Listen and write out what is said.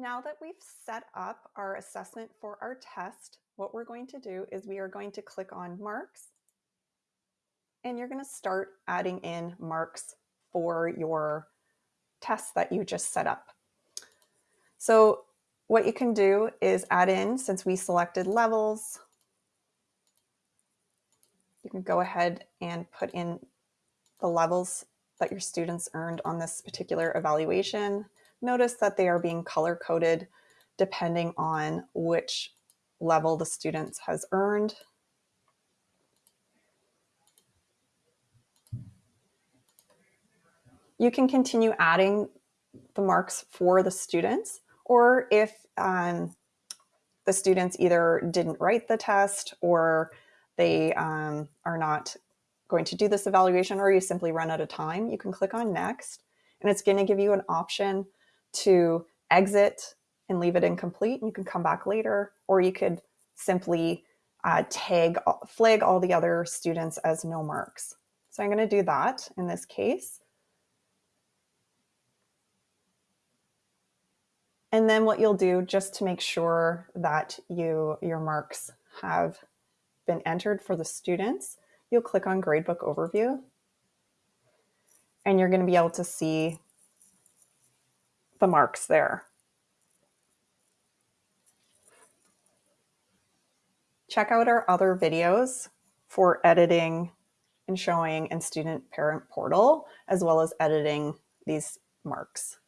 Now that we've set up our assessment for our test, what we're going to do is we are going to click on marks and you're going to start adding in marks for your test that you just set up. So what you can do is add in, since we selected levels, you can go ahead and put in the levels that your students earned on this particular evaluation. Notice that they are being color coded depending on which level the students has earned. You can continue adding the marks for the students, or if um, the students either didn't write the test or they um, are not going to do this evaluation or you simply run out of time, you can click on next and it's going to give you an option to exit and leave it incomplete. And you can come back later or you could simply uh, tag, flag all the other students as no marks. So I'm going to do that in this case. And then what you'll do just to make sure that you your marks have been entered for the students, you'll click on Gradebook Overview and you're going to be able to see the marks there. Check out our other videos for editing and showing in Student Parent Portal, as well as editing these marks.